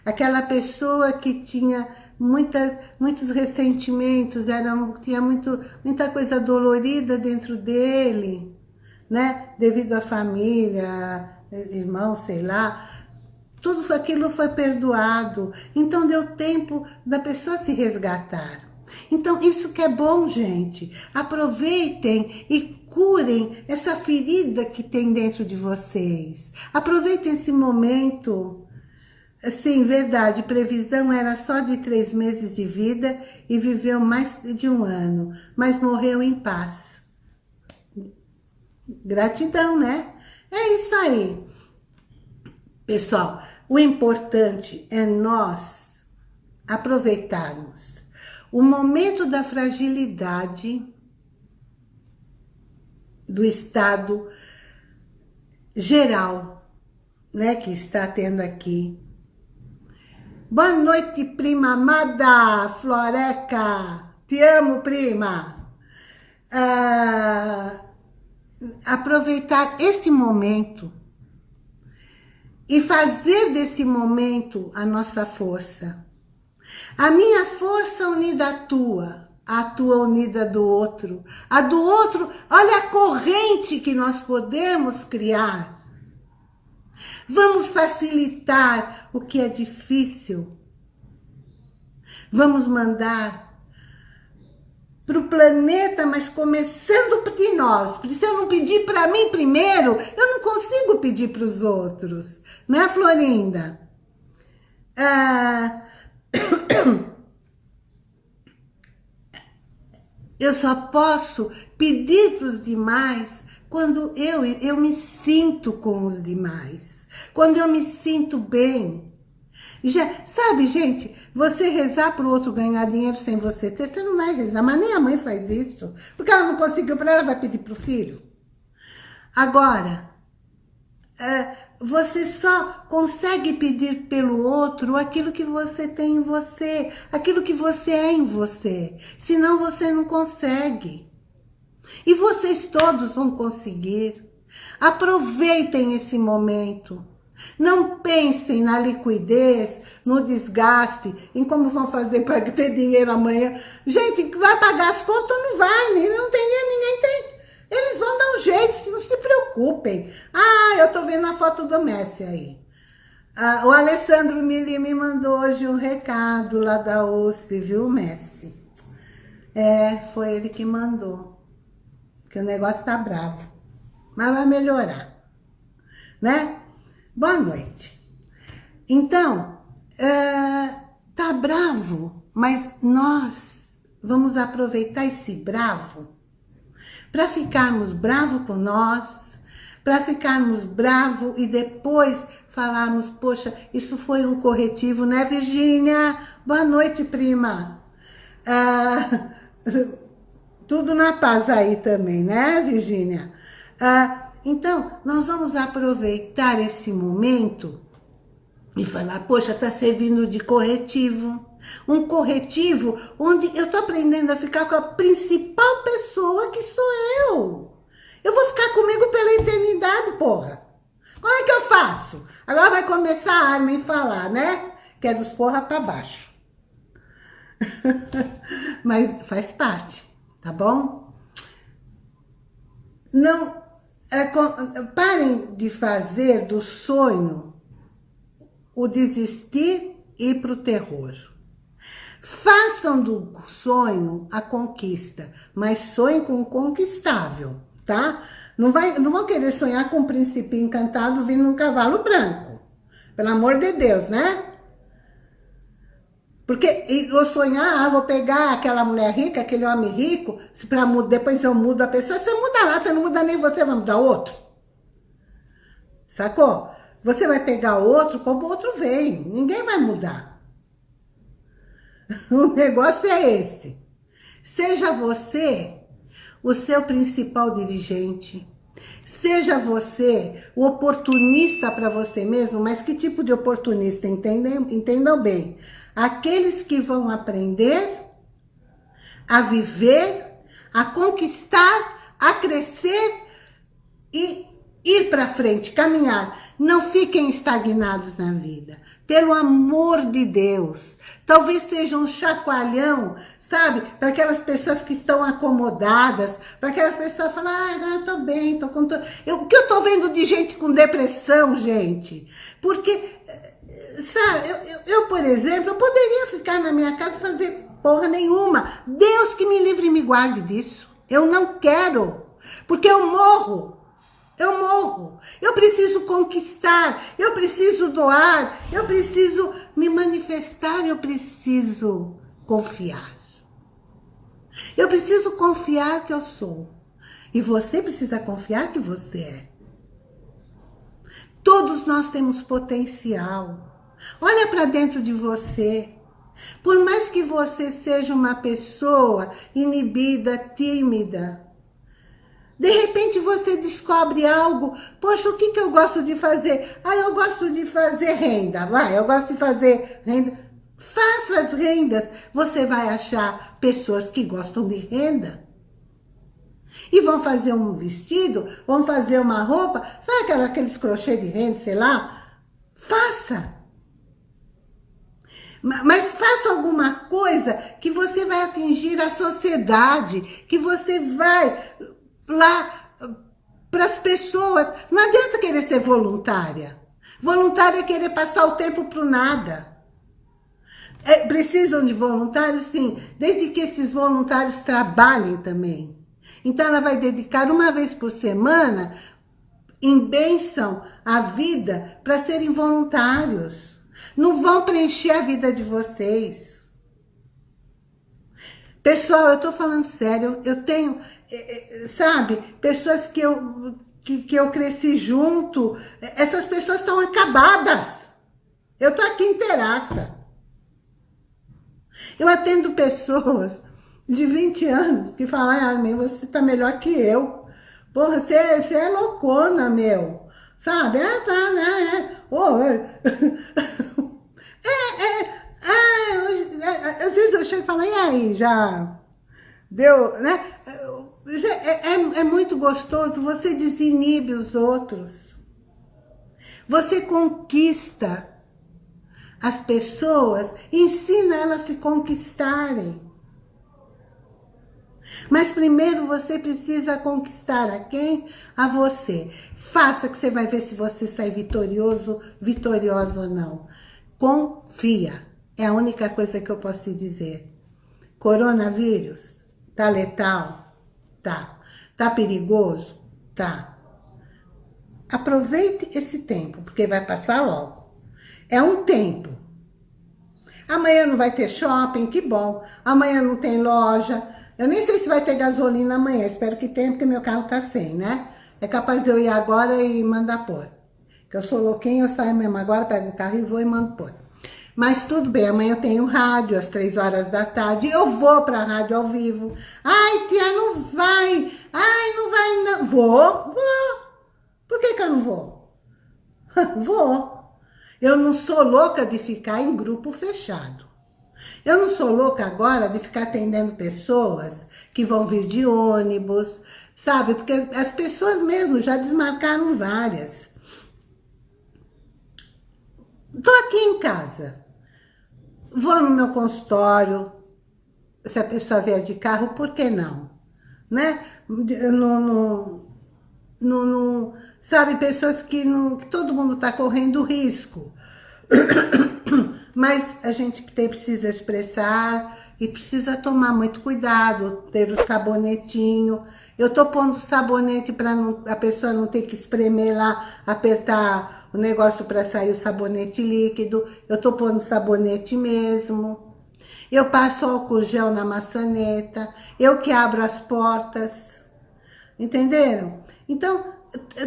Aquela pessoa que tinha muitas, muitos ressentimentos, era, tinha muito, muita coisa dolorida dentro dele, né? Devido à família, irmão, sei lá. Tudo aquilo foi perdoado. Então deu tempo da pessoa se resgatar. Então, isso que é bom, gente. Aproveitem e curem essa ferida que tem dentro de vocês. Aproveitem esse momento. Sim, verdade, previsão era só de três meses de vida e viveu mais de um ano, mas morreu em paz. Gratidão, né? É isso aí. Pessoal, o importante é nós aproveitarmos o momento da fragilidade do estado geral, né, que está tendo aqui. Boa noite, prima amada, Floreca. Te amo, prima. Ah, aproveitar este momento e fazer desse momento a nossa força. A minha força unida à tua, a tua unida do outro. A do outro, olha a corrente que nós podemos criar. Vamos facilitar o que é difícil. Vamos mandar para o planeta, mas começando de nós. Porque se eu não pedir para mim primeiro, eu não consigo pedir para os outros. Né, Florinda? Ah, eu só posso pedir para os demais quando eu, eu me sinto com os demais. Quando eu me sinto bem. Já, sabe, gente, você rezar para o outro ganhar dinheiro sem você ter, você não vai rezar. Mas nem a mãe faz isso. Porque ela não conseguiu para ela, vai pedir para o filho. Agora, é, você só consegue pedir pelo outro aquilo que você tem em você, aquilo que você é em você. Senão você não consegue. E vocês todos vão conseguir. Aproveitem esse momento. Não pensem na liquidez, no desgaste, em como vão fazer para ter dinheiro amanhã. Gente, vai pagar as contas? Não vai, não tem dinheiro, ninguém tem. Eles vão dar um jeito, não se preocupem. Ah, eu tô vendo a foto do Messi aí. Ah, o Alessandro Mili me mandou hoje um recado lá da USP, viu, Messi? É, foi ele que mandou. Que o negócio tá bravo. Mas vai melhorar. Né? Boa noite. Então, é, tá bravo, mas nós vamos aproveitar esse bravo para ficarmos bravo com nós, para ficarmos bravo e depois falarmos, poxa, isso foi um corretivo, né, Virgínia? Boa noite, prima. Ah, tudo na paz aí também, né, Virgínia? Ah, então, nós vamos aproveitar esse momento e falar, poxa, está servindo de corretivo. Um corretivo onde eu estou aprendendo a ficar com a principal pessoa que sou eu. Eu vou ficar comigo pela eternidade, porra. Como é que eu faço? Agora vai começar a Armin falar, né? Que é dos porra para baixo. Mas faz parte, tá bom? Não é, parem de fazer do sonho o desistir e para o terror. Façam do sonho a conquista, mas sonhem com o conquistável, tá? Não, vai, não vão querer sonhar com um príncipe encantado vindo num cavalo branco. Pelo amor de Deus, né? Porque eu sonhar, ah, vou pegar aquela mulher rica, aquele homem rico, para depois eu mudo a pessoa, você muda lá, você não muda nem você, vai mudar outro. Sacou? Você vai pegar outro como outro veio, ninguém vai mudar. O negócio é esse. Seja você o seu principal dirigente. Seja você o oportunista para você mesmo, mas que tipo de oportunista? Entendam, entendam bem aqueles que vão aprender a viver, a conquistar, a crescer e ir para frente, caminhar. Não fiquem estagnados na vida. Pelo amor de Deus. Talvez seja um chacoalhão, sabe? Para aquelas pessoas que estão acomodadas, para aquelas pessoas que falam, ah, eu tô bem, tô com... Eu, o que eu tô vendo de gente com depressão, gente? Porque Sabe, eu, eu, eu, por exemplo, eu poderia ficar na minha casa fazer porra nenhuma. Deus que me livre e me guarde disso. Eu não quero, porque eu morro. Eu morro. Eu preciso conquistar, eu preciso doar, eu preciso me manifestar, eu preciso confiar. Eu preciso confiar que eu sou. E você precisa confiar que você é. Todos nós temos potencial. Olha para dentro de você. Por mais que você seja uma pessoa inibida, tímida, de repente você descobre algo, poxa, o que, que eu gosto de fazer? Ah, eu gosto de fazer renda, vai, eu gosto de fazer renda. Faça as rendas, você vai achar pessoas que gostam de renda. E vão fazer um vestido, vão fazer uma roupa, sabe aqueles crochê de renda, sei lá? Faça. Mas faça alguma coisa que você vai atingir a sociedade, que você vai lá para as pessoas. Não adianta querer ser voluntária. Voluntária é querer passar o tempo para nada. É, precisam de voluntários, sim, desde que esses voluntários trabalhem também. Então, ela vai dedicar uma vez por semana, em bênção, a vida para serem voluntários. Não vão preencher a vida de vocês. Pessoal, eu tô falando sério. Eu tenho, é, é, sabe, pessoas que eu, que, que eu cresci junto. Essas pessoas estão acabadas. Eu tô aqui inteiraça. Eu atendo pessoas de 20 anos que falam, ah, meu, você tá melhor que eu. Porra, você, você é loucona, meu. Sabe? Ah, tá, né? É. Oh, é. é, é, ah, é, às vezes eu chego e falo, e aí, já deu, né? É, é, é muito gostoso, você desinibe os outros. Você conquista as pessoas, ensina elas a se conquistarem. Mas primeiro você precisa conquistar a quem? A você. Faça que você vai ver se você sai vitorioso, vitoriosa ou não. Confia. É a única coisa que eu posso te dizer. Coronavírus, tá letal? Tá. Tá perigoso? Tá. Aproveite esse tempo, porque vai passar logo. É um tempo. Amanhã não vai ter shopping, que bom. Amanhã não tem loja, eu nem sei se vai ter gasolina amanhã, espero que tenha, porque meu carro tá sem, né? É capaz de eu ir agora e mandar pôr. Que eu sou louquinho, eu saio mesmo agora, pego o carro e vou e mando pôr. Mas tudo bem, amanhã eu tenho rádio às três horas da tarde, eu vou pra rádio ao vivo. Ai, tia, não vai. Ai, não vai não. Vou, vou. Por que que eu não vou? vou. Eu não sou louca de ficar em grupo fechado. Eu não sou louca agora de ficar atendendo pessoas que vão vir de ônibus, sabe? Porque as pessoas mesmo já desmarcaram várias. Tô aqui em casa. Vou no meu consultório. Se a pessoa vier de carro, por que não? Né? No, no, no, no sabe, pessoas que, não, que todo mundo está correndo risco. Mas a gente tem, precisa expressar e precisa tomar muito cuidado, ter o sabonetinho. Eu tô pondo sabonete para a pessoa não ter que espremer lá, apertar o negócio para sair o sabonete líquido. Eu tô pondo sabonete mesmo. Eu passo álcool gel na maçaneta. Eu que abro as portas. Entenderam? Então,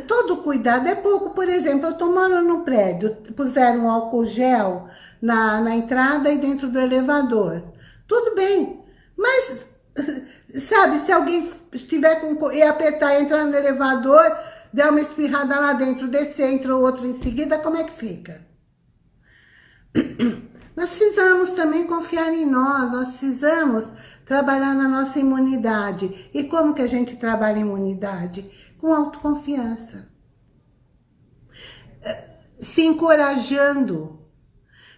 todo cuidado é pouco. Por exemplo, eu tô morando no prédio, puseram álcool gel na, na entrada e dentro do elevador. Tudo bem, mas, sabe, se alguém estiver com... e apertar, entrar no elevador, der uma espirrada lá dentro, descer, entra outro em seguida, como é que fica? Nós precisamos também confiar em nós, nós precisamos trabalhar na nossa imunidade. E como que a gente trabalha imunidade? Com autoconfiança. Eh, se encorajando.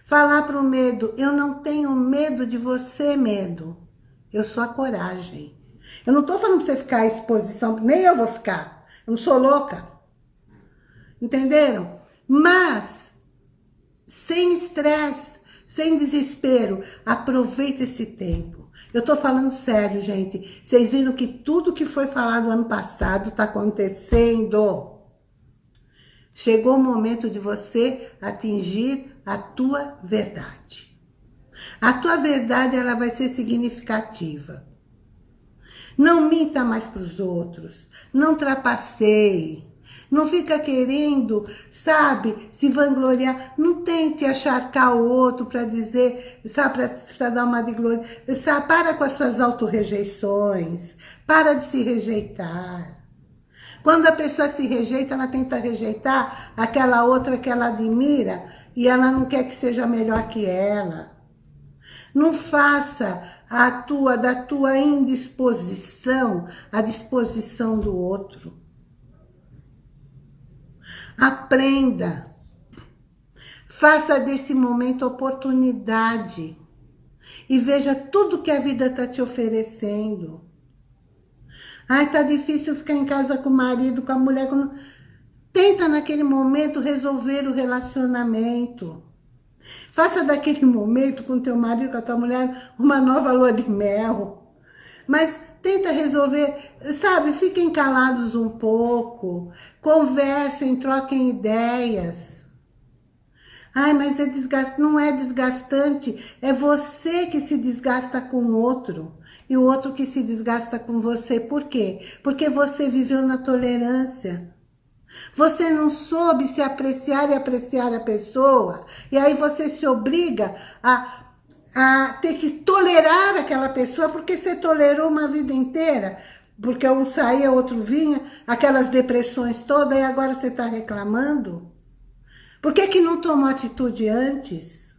Falar para o medo, eu não tenho medo de você, medo. Eu sou a coragem. Eu não estou falando para você ficar à exposição, nem eu vou ficar. Eu não sou louca. Entenderam? Mas, sem estresse, sem desespero, aproveita esse tempo. Eu tô falando sério, gente. Vocês viram que tudo que foi falado ano passado tá acontecendo. Chegou o momento de você atingir a tua verdade. A tua verdade, ela vai ser significativa. Não minta mais para os outros. Não trapaceie. Não fica querendo, sabe, se vangloriar. Não tente acharcar o outro para dizer, sabe, para dar uma de glória. Sabe, para com as suas autorrejeições. Para de se rejeitar. Quando a pessoa se rejeita, ela tenta rejeitar aquela outra que ela admira e ela não quer que seja melhor que ela. Não faça a tua, da tua indisposição a disposição do outro. Aprenda. Faça desse momento oportunidade. E veja tudo que a vida está te oferecendo. Ai, tá difícil ficar em casa com o marido, com a mulher. Com... Tenta naquele momento resolver o relacionamento. Faça daquele momento com teu marido, com a tua mulher, uma nova lua de mel. Mas tenta resolver, sabe, fiquem calados um pouco, conversem, troquem ideias. Ai, mas é desgastante. Não é desgastante, é você que se desgasta com o outro. E o outro que se desgasta com você. Por quê? Porque você viveu na tolerância. Você não soube se apreciar e apreciar a pessoa. E aí você se obriga a, a ter que tolerar aquela pessoa porque você tolerou uma vida inteira. Porque um saía, outro vinha, aquelas depressões todas, e agora você está reclamando? Por que, que não tomou atitude antes?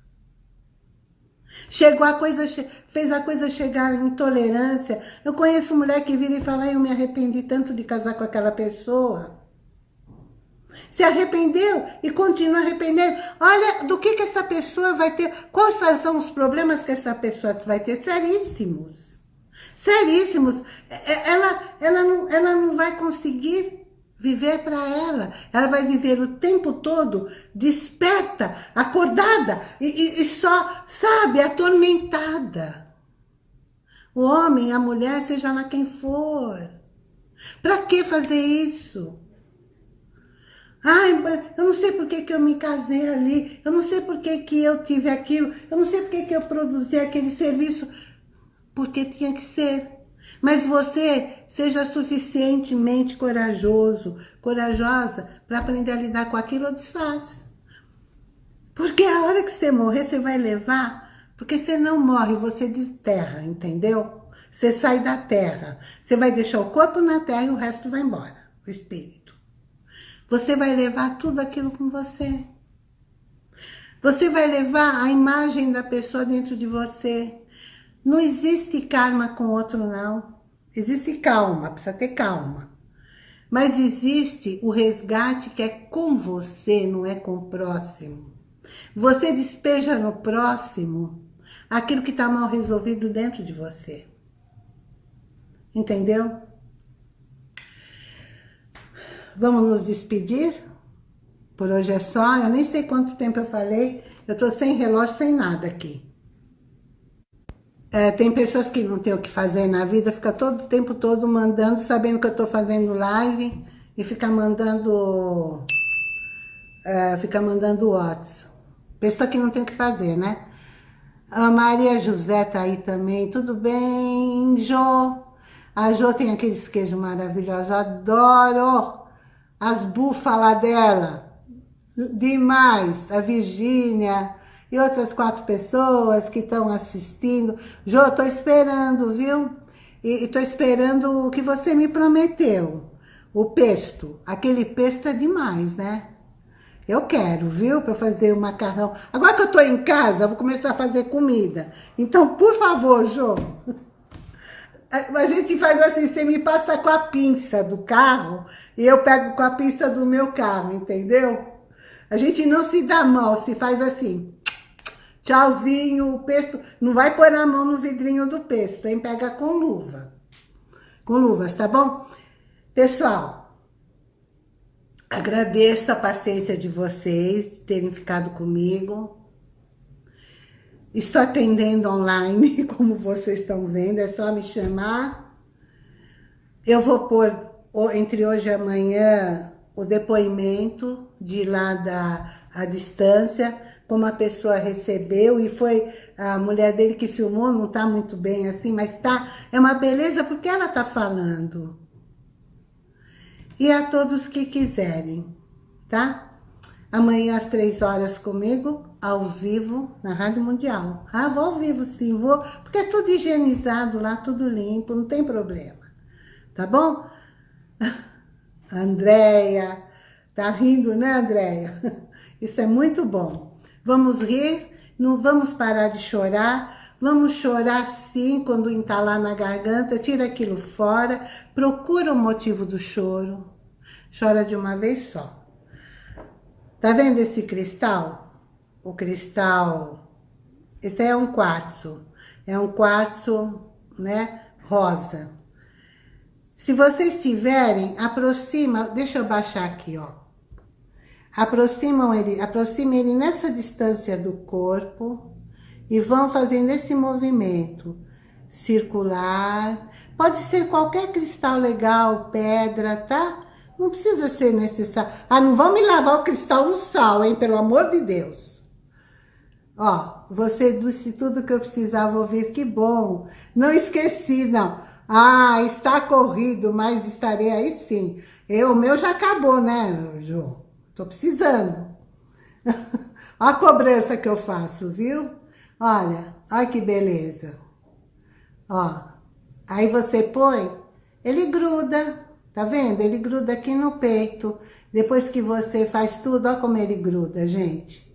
Chegou a coisa, fez a coisa chegar à intolerância. Eu conheço mulher que vira e fala, eu me arrependi tanto de casar com aquela pessoa. Se arrependeu e continua arrependendo. Olha, do que, que essa pessoa vai ter, quais são os problemas que essa pessoa vai ter? Seríssimos. Seríssimos. É, é, ela, ela, não, ela não vai conseguir viver para ela. Ela vai viver o tempo todo desperta, acordada e, e, e só, sabe, atormentada. O homem, a mulher, seja lá quem for. Para que fazer isso? Ai, eu não sei por que, que eu me casei ali, eu não sei por que, que eu tive aquilo, eu não sei por que, que eu produzi aquele serviço, porque tinha que ser. Mas você seja suficientemente corajoso, corajosa, para aprender a lidar com aquilo ou desfaz. Porque a hora que você morrer, você vai levar, porque você não morre, você desterra, entendeu? Você sai da terra, você vai deixar o corpo na terra e o resto vai embora, o espírito. Você vai levar tudo aquilo com você. Você vai levar a imagem da pessoa dentro de você. Não existe karma com outro, não. Existe calma, precisa ter calma. Mas existe o resgate que é com você, não é com o próximo. Você despeja no próximo aquilo que está mal resolvido dentro de você. Entendeu? Vamos nos despedir? Por hoje é só. Eu nem sei quanto tempo eu falei. Eu tô sem relógio, sem nada aqui. É, tem pessoas que não tem o que fazer na vida, fica todo o tempo todo mandando, sabendo que eu tô fazendo live e fica mandando... É, fica mandando WhatsApp. Pessoa que não tem o que fazer, né? A Maria José tá aí também. Tudo bem, Jô? A Jô tem aqueles queijos maravilhosos. Adoro! As búfalas dela, demais, a Virgínia e outras quatro pessoas que estão assistindo. Jô, estou esperando, viu? E estou esperando o que você me prometeu, o pesto. Aquele pesto é demais, né? Eu quero, viu? Para fazer o macarrão. Agora que eu estou em casa, vou começar a fazer comida. Então, por favor, Jô, a gente faz assim, você me passa com a pinça do carro e eu pego com a pinça do meu carro, entendeu? A gente não se dá mal, se faz assim. Tchauzinho, o pesto. Não vai pôr a mão no vidrinho do pesto, hein? Pega com luva. Com luvas, tá bom? Pessoal, agradeço a paciência de vocês terem ficado comigo. Estou atendendo online, como vocês estão vendo, é só me chamar. Eu vou pôr, entre hoje e amanhã, o depoimento de lá da a distância, como a pessoa recebeu, e foi a mulher dele que filmou, não está muito bem assim, mas tá, é uma beleza porque ela está falando. E a todos que quiserem, tá? Amanhã às três horas comigo, ao vivo, na Rádio Mundial. Ah, vou ao vivo sim, vou, porque é tudo higienizado lá, tudo limpo, não tem problema. Tá bom? Andréia, tá rindo, né, Andréia? Isso é muito bom. Vamos rir, não vamos parar de chorar, vamos chorar sim quando entalar na garganta, tira aquilo fora, procura o motivo do choro, chora de uma vez só. Tá vendo esse cristal? O cristal, esse é um quartzo, é um quartzo, né, rosa. Se vocês tiverem, aproxima, deixa eu baixar aqui, ó. Aproximam ele, aproxima ele nessa distância do corpo e vão fazendo esse movimento circular. Pode ser qualquer cristal legal, pedra, tá? Não precisa ser necessário. Ah, não vão me lavar o cristal no sal, hein? Pelo amor de Deus. Ó, você disse tudo que eu precisava ouvir. Que bom. Não esqueci, não. Ah, está corrido, mas estarei aí sim. Eu, o meu já acabou, né, João? Tô precisando. Olha a cobrança que eu faço, viu? Olha, olha que beleza. Ó, aí você põe, ele gruda. Tá vendo? Ele gruda aqui no peito. Depois que você faz tudo, olha como ele gruda, gente.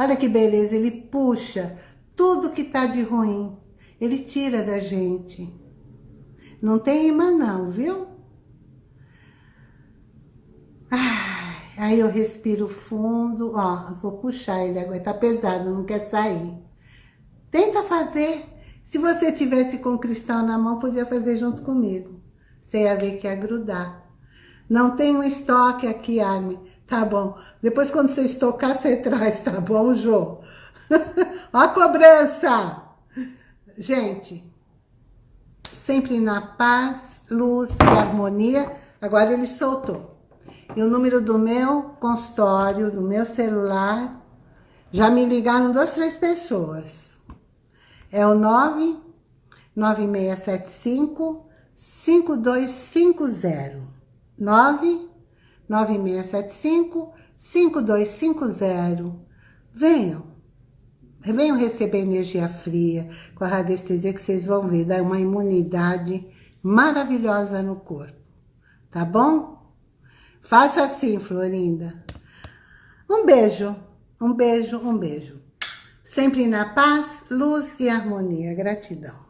Olha que beleza, ele puxa tudo que tá de ruim. Ele tira da gente. Não tem imã não, viu? aí eu respiro fundo, ó, vou puxar ele agora, tá pesado, não quer sair. Tenta fazer. Se você tivesse com o cristal na mão, podia fazer junto comigo. Você ia ver que ia grudar. Não tem um estoque aqui, Armin. Tá bom. Depois, quando você estocar, você traz, tá bom, Jô? Ó a cobrança! Gente, sempre na paz, luz e harmonia. Agora ele soltou. E o número do meu consultório, do meu celular, já me ligaram duas, três pessoas. É o 99675 5250 99675 5250 Venham. Venham receber energia fria com a radiestesia que vocês vão ver. Dá uma imunidade maravilhosa no corpo. Tá bom? Faça assim, Florinda. Um beijo, um beijo, um beijo. Sempre na paz, luz e harmonia. Gratidão.